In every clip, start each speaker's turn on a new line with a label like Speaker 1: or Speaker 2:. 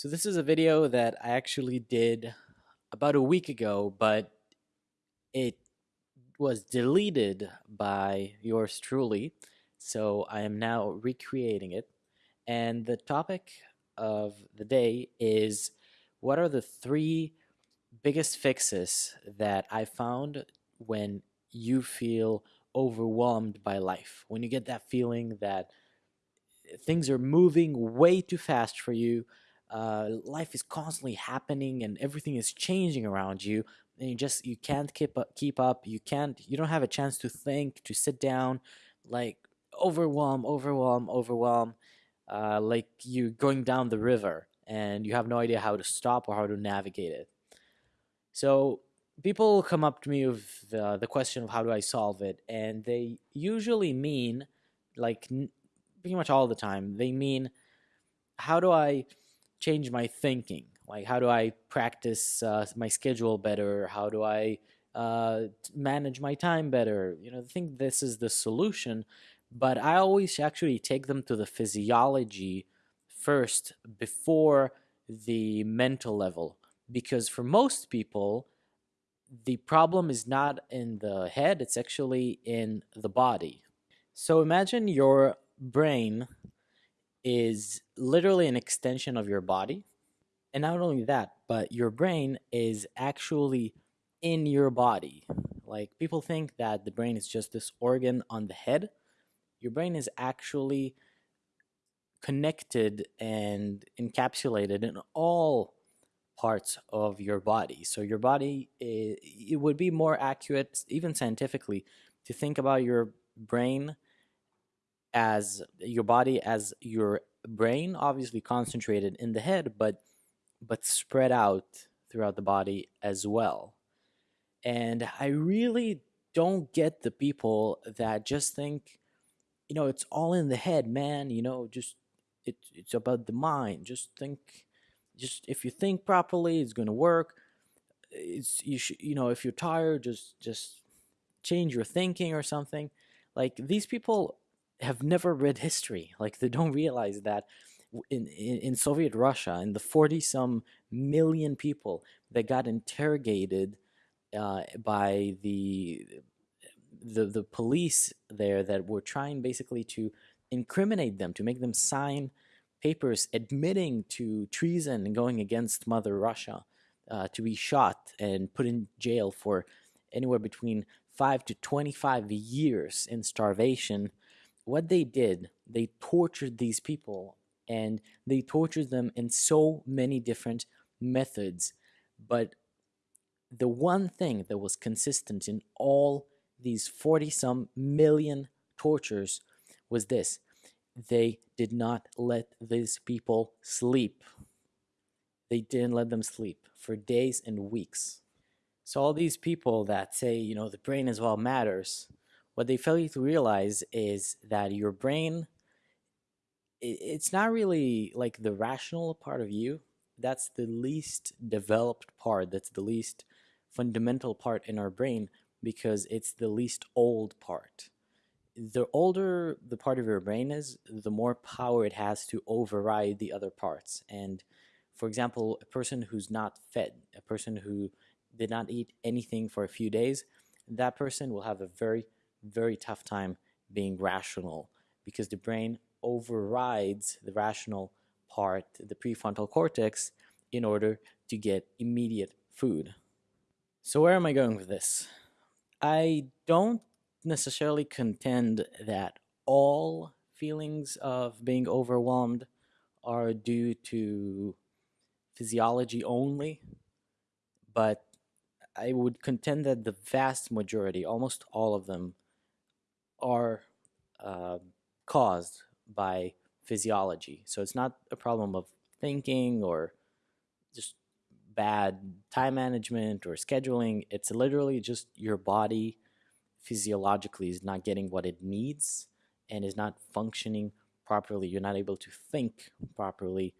Speaker 1: So this is a video that I actually did about a week ago, but it was deleted by yours truly. So I am now recreating it. And the topic of the day is what are the three biggest fixes that I found when you feel overwhelmed by life? When you get that feeling that things are moving way too fast for you, uh, life is constantly happening and everything is changing around you and you just you can't keep up keep up. You can't you don't have a chance to think to sit down like overwhelm overwhelm overwhelm uh, like you going down the river and you have no idea how to stop or how to navigate it. So people come up to me with the question of how do i solve it and they usually mean like pretty much all the time they mean how do i change my thinking? Like, how do I practice uh, my schedule better? How do I uh, manage my time better? You know, I think this is the solution, but I always actually take them to the physiology first before the mental level. Because for most people, the problem is not in the head, it's actually in the body. So imagine your brain is literally an extension of your body. And not only that, but your brain is actually in your body. Like people think that the brain is just this organ on the head. Your brain is actually connected and encapsulated in all parts of your body. So your body, eh, it would be more accurate, even scientifically, to think about your brain as your body as your brain obviously concentrated in the head but but spread out throughout the body as well. And i really don't get the people that just think you know it's all in the head man you know just it, it's about the mind. Just think just if you think properly it's going to work. It's you should you know if you're tired just just change your thinking or something. Like these people have never read history. Like they don't realize that in, in, in Soviet Russia, in the 40 some million people that got interrogated uh, by the, the, the police there that were trying basically to incriminate them, to make them sign papers admitting to treason and going against Mother Russia, uh, to be shot and put in jail for anywhere between 5 to 25 years in starvation what they did, they tortured these people and they tortured them in so many different methods. But the one thing that was consistent in all these 40 some million tortures was this they did not let these people sleep. They didn't let them sleep for days and weeks. So, all these people that say, you know, the brain as well matters, what they fail you to realize is that your brain it's not really like the rational part of you. That's the least developed part that's the least fundamental part in our brain because it's the least old part. The older the part of your brain is the more power it has to override the other parts. And for example a person who's not fed a person who did not eat anything for a few days that person will have a very very tough time being rational because the brain overrides the rational part, the prefrontal cortex, in order to get immediate food. So, where am I going with this? I don't necessarily contend that all feelings of being overwhelmed are due to physiology only, but I would contend that the vast majority, almost all of them, are uh, caused by physiology. So it's not a problem of thinking or just bad time management or scheduling. It's literally just your body physiologically is not getting what it needs and is not functioning properly. You're not able to think properly,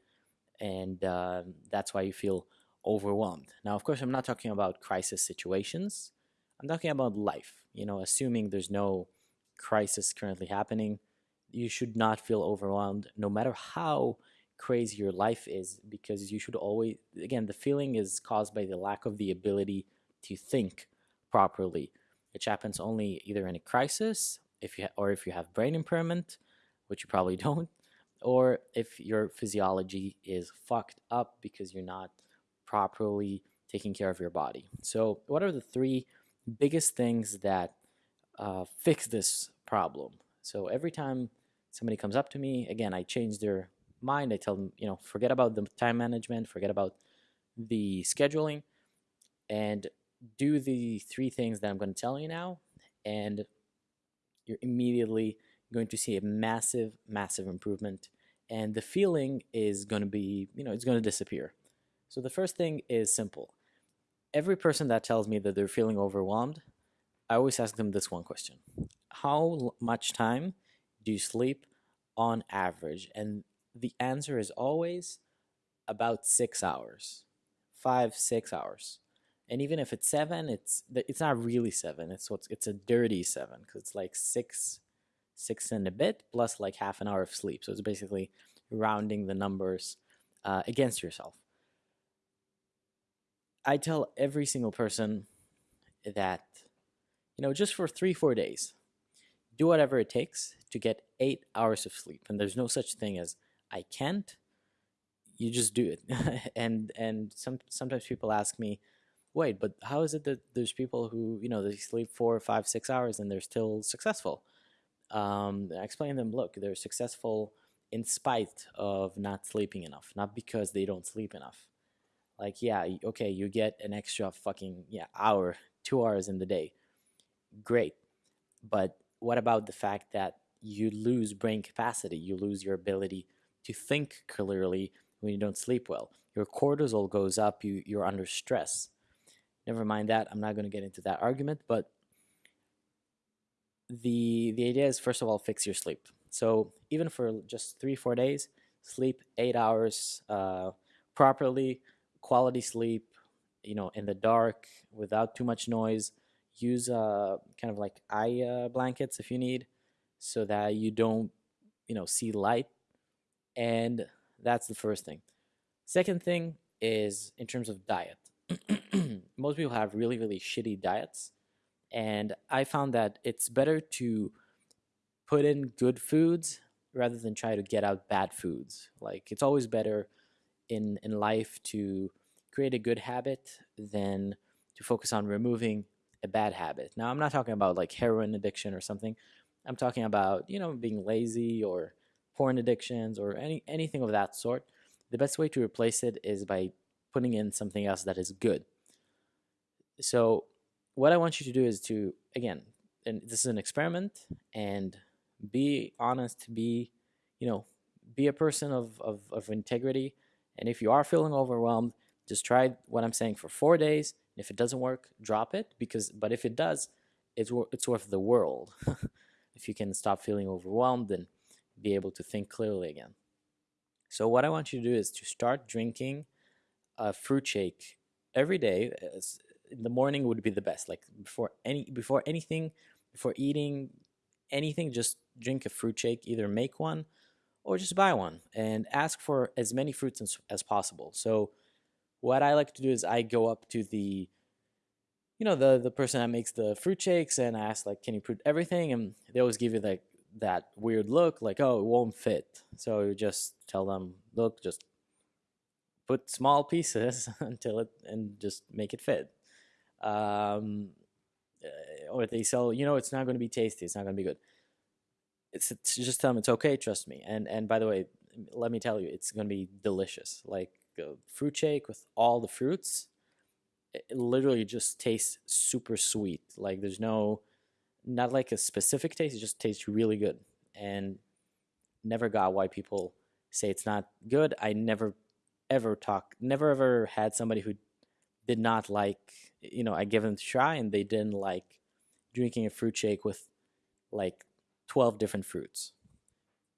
Speaker 1: and uh, that's why you feel overwhelmed. Now, of course, I'm not talking about crisis situations. I'm talking about life. You know, assuming there's no crisis currently happening, you should not feel overwhelmed no matter how crazy your life is because you should always again the feeling is caused by the lack of the ability to think properly which happens only either in a crisis if you or if you have brain impairment which you probably don't or if your physiology is fucked up because you're not properly taking care of your body. So what are the three biggest things that uh, fix this problem so every time somebody comes up to me again i change their mind. I tell them, you know, forget about the time management, forget about the scheduling, and do the three things that I'm going to tell you now. And you're immediately going to see a massive, massive improvement. And the feeling is going to be, you know, it's going to disappear. So the first thing is simple. Every person that tells me that they're feeling overwhelmed, I always ask them this one question How much time do you sleep on average? And the answer is always about six hours, five, six hours. And even if it's seven, it's it's not really seven. It's what's it's a dirty seven because it's like six, six and a bit plus like half an hour of sleep. So it's basically rounding the numbers uh, against yourself. I tell every single person that you know just for three four days, do whatever it takes to get eight hours of sleep. And there's no such thing as I can't, you just do it. and and some sometimes people ask me, wait, but how is it that there's people who you know they sleep four, five, six hours and they're still successful? Um, I explain them, look, they're successful in spite of not sleeping enough, not because they don't sleep enough. Like, yeah, okay, you get an extra fucking yeah hour, two hours in the day, great, but what about the fact that you lose brain capacity, you lose your ability to think clearly when you don't sleep well. Your cortisol goes up, you, you're under stress. Never mind that, I'm not going to get into that argument, but the, the idea is first of all, fix your sleep. So even for just three, four days, sleep eight hours uh, properly, quality sleep, you know, in the dark without too much noise. Use uh, kind of like eye uh, blankets if you need, so that you don't, you know, see light and that's the first thing. Second thing is in terms of diet. Most people have really, really shitty diets. And I found that it's better to put in good foods rather than try to get out bad foods. Like it's always better in, in life to create a good habit than to focus on removing a bad habit. Now, I'm not talking about like heroin addiction or something. I'm talking about, you know, being lazy or porn addictions or any anything of that sort, the best way to replace it is by putting in something else that is good. So what I want you to do is to again, and this is an experiment and be honest, be, you know, be a person of, of, of integrity. And if you are feeling overwhelmed, just try what I'm saying for four days. If it doesn't work, drop it because, but if it does, it's, it's worth the world. if you can stop feeling overwhelmed and be able to think clearly again. So what I want you to do is to start drinking a fruit shake every day. In the morning would be the best. Like before any before anything, before eating anything, just drink a fruit shake. Either make one or just buy one and ask for as many fruits as, as possible. So what I like to do is I go up to the you know the the person that makes the fruit shakes and I ask like can you put everything? And they always give you like that weird look like oh it won't fit. So you just tell them look just put small pieces until it and just make it fit. Um, eh, or they sell you know it's not going to be tasty it's not going to be good. It's, it's just tell them it's okay trust me. And and by the way let me tell you it's going to be delicious. Like fruit shake with all the fruits it literally just tastes super sweet like there's no not like a specific taste, it just tastes really good. And never got why people say it's not good. I never ever talk, never ever had somebody who did not like, you know, I give them a try and they didn't like drinking a fruit shake with like 12 different fruits.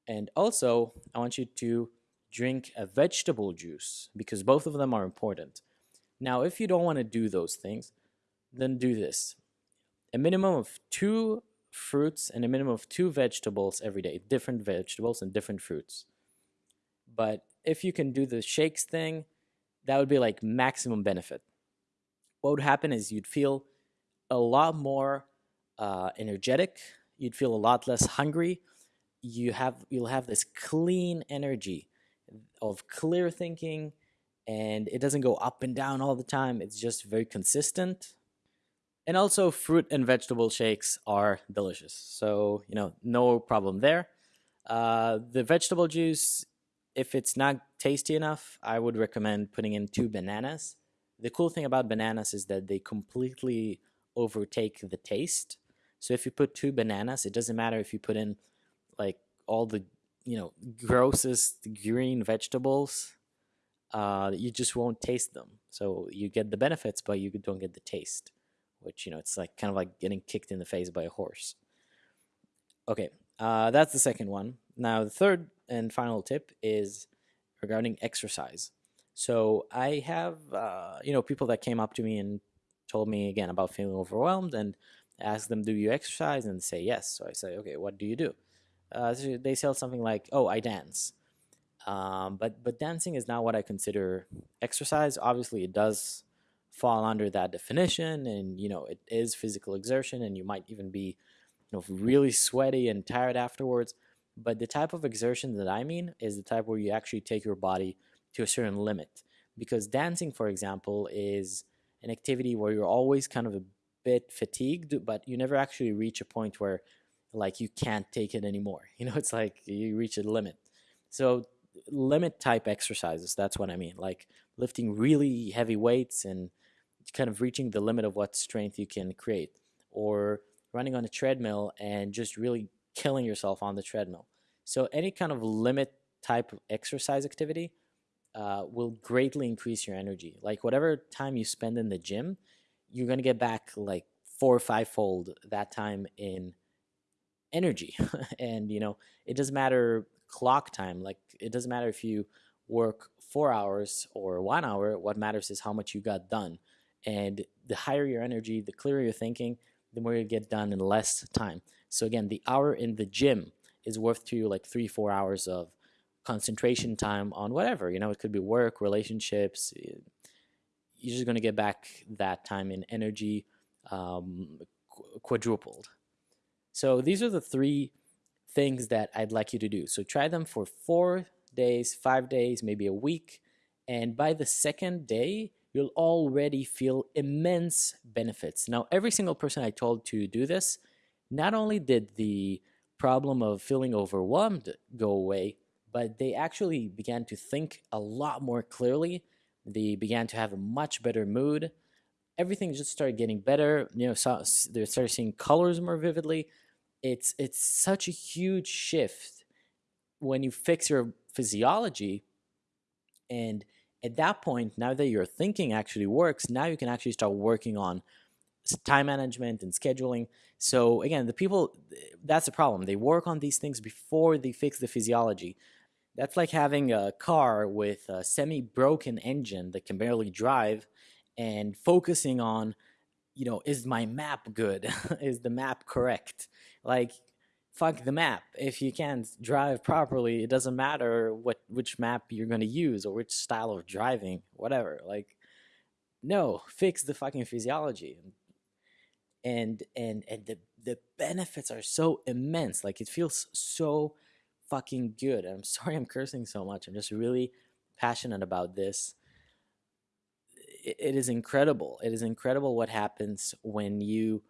Speaker 1: And also, I want you to drink a vegetable juice because both of them are important. Now, if you don't want to do those things, then do this a minimum of two fruits and a minimum of two vegetables every day, different vegetables and different fruits. But if you can do the shakes thing, that would be like maximum benefit. What would happen is you'd feel a lot more uh, energetic. You'd feel a lot less hungry. You have you'll have this clean energy of clear thinking, and it doesn't go up and down all the time. It's just very consistent. And also, fruit and vegetable shakes are delicious. So, you know, no problem there. Uh, the vegetable juice, if it's not tasty enough, I would recommend putting in two bananas. The cool thing about bananas is that they completely overtake the taste. So if you put two bananas, it doesn't matter if you put in like all the you know grossest green vegetables uh, you just won't taste them. So you get the benefits but you don't get the taste which you know it's like kind of like getting kicked in the face by a horse. Okay uh, that's the second one. Now the third and final tip is regarding exercise. So i have uh, you know people that came up to me and told me again about feeling overwhelmed and asked them do you exercise? And say yes. So i say okay what do you do? Uh, they sell something like, "Oh, I dance," um, but but dancing is not what I consider exercise. Obviously, it does fall under that definition, and you know it is physical exertion, and you might even be, you know, really sweaty and tired afterwards. But the type of exertion that I mean is the type where you actually take your body to a certain limit. Because dancing, for example, is an activity where you're always kind of a bit fatigued, but you never actually reach a point where like you can't take it anymore. You know, it's like you reach a limit. So limit type exercises, that's what I mean. Like lifting really heavy weights and kind of reaching the limit of what strength you can create or running on a treadmill and just really killing yourself on the treadmill. So any kind of limit type of exercise activity uh, will greatly increase your energy. Like whatever time you spend in the gym, you're gonna get back like four or five fold that time in energy and you know it doesn't matter clock time like it doesn't matter if you work four hours or one hour what matters is how much you got done. And the higher your energy the clearer you're thinking the more you get done in less time. So again the hour in the gym is worth to you like three four hours of concentration time on whatever you know it could be work relationships eh, you're just going to get back that time in energy um, quadrupled. So these are the three things that I'd like you to do. So try them for four days, five days, maybe a week. And by the second day, you'll already feel immense benefits. Now, every single person I told to do this, not only did the problem of feeling overwhelmed go away, but they actually began to think a lot more clearly. They began to have a much better mood. Everything just started getting better. You know, so they started seeing colors more vividly it's it's such a huge shift when you fix your physiology and at that point now that your thinking actually works now you can actually start working on time management and scheduling. So again the people that's the problem. They work on these things before they fix the physiology. That's like having a car with a semi broken engine that can barely drive and focusing on you know is my map good? Is the map correct like fuck the map. If you can't drive properly it doesn't matter what which map you're going to use or which style of driving whatever. Like no fix the fucking physiology. And and and the the benefits are so immense. Like it feels so fucking good. I'm sorry i'm cursing so much. I'm just really passionate about this. It, it is incredible. It is incredible what happens when you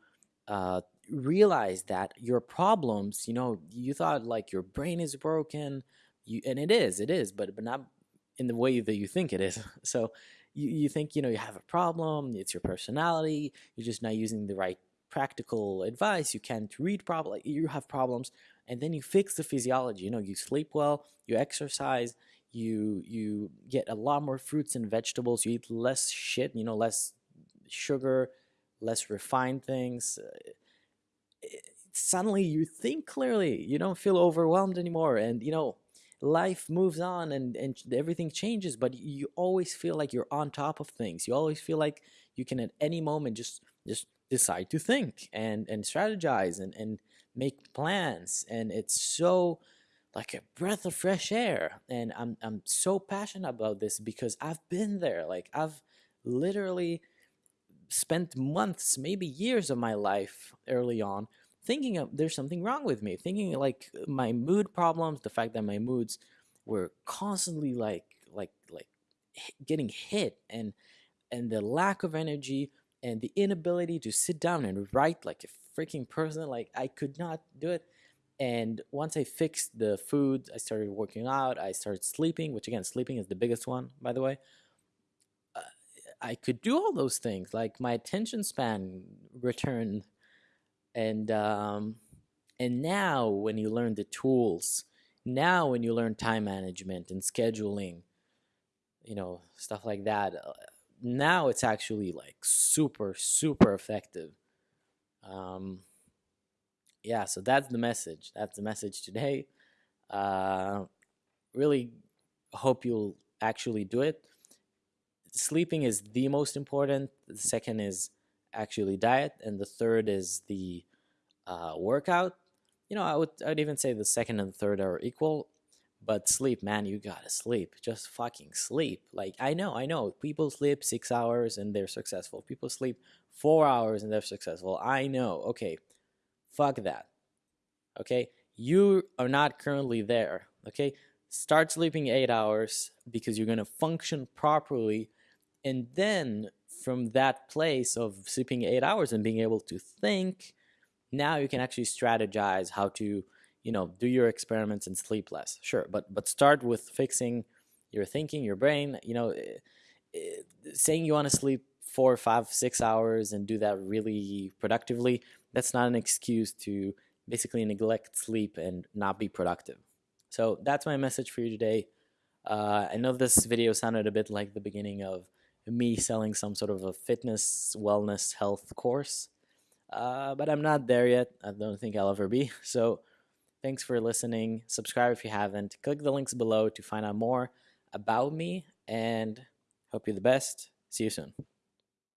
Speaker 1: uh, realize that your problems, you know, you thought like your brain is broken, you and it is, it is, but but not in the way that you think it is. So you, you think, you know, you have a problem, it's your personality, you're just not using the right practical advice, you can't read properly, you have problems, and then you fix the physiology, you know, you sleep well, you exercise, you you get a lot more fruits and vegetables, you eat less shit, you know, less sugar, less refined things. Uh, Suddenly you think clearly you don't feel overwhelmed anymore and you know life moves on and, and everything changes but you always feel like you're on top of things you always feel like you can at any moment just just decide to think and and strategize and and make plans and it's so like a breath of fresh air. And I'm I'm so passionate about this because I've been there. Like I've literally spent months, maybe years of my life early on thinking of there's something wrong with me, thinking like my mood problems, the fact that my moods were constantly like like like getting hit and and the lack of energy and the inability to sit down and write like a freaking person like I could not do it and once I fixed the food, I started working out, I started sleeping, which again, sleeping is the biggest one, by the way. I could do all those things. Like my attention span returned. And, um, and now when you learn the tools, now when you learn time management and scheduling, you know, stuff like that, uh, now it's actually like super, super effective. Um, yeah, so that's the message. That's the message today. Uh, really hope you'll actually do it. Sleeping is the most important. The second is actually diet, and the third is the uh, workout. You know, I would I'd even say the second and third are equal, but sleep, man, you gotta sleep. Just fucking sleep. Like I know, I know, people sleep six hours and they're successful. People sleep four hours and they're successful. I know. Okay, Fuck that. Okay? You are not currently there. Okay? Start sleeping eight hours because you're to function properly. And then from that place of sleeping eight hours and being able to think, now you can actually strategize how to, you know, do your experiments and sleep less. Sure, but but start with fixing your thinking, your brain. You know, eh, eh, saying you want to sleep four, five, six hours and do that really productively that's not an excuse to basically neglect sleep and not be productive. So that's my message for you today. Uh, I know this video sounded a bit like the beginning of me selling some sort of a fitness, wellness, health course, uh, but I'm not there yet. I don't think I'll ever be. So thanks for listening. Subscribe if you haven't. Click the links below to find out more about me and hope you the best. See you soon.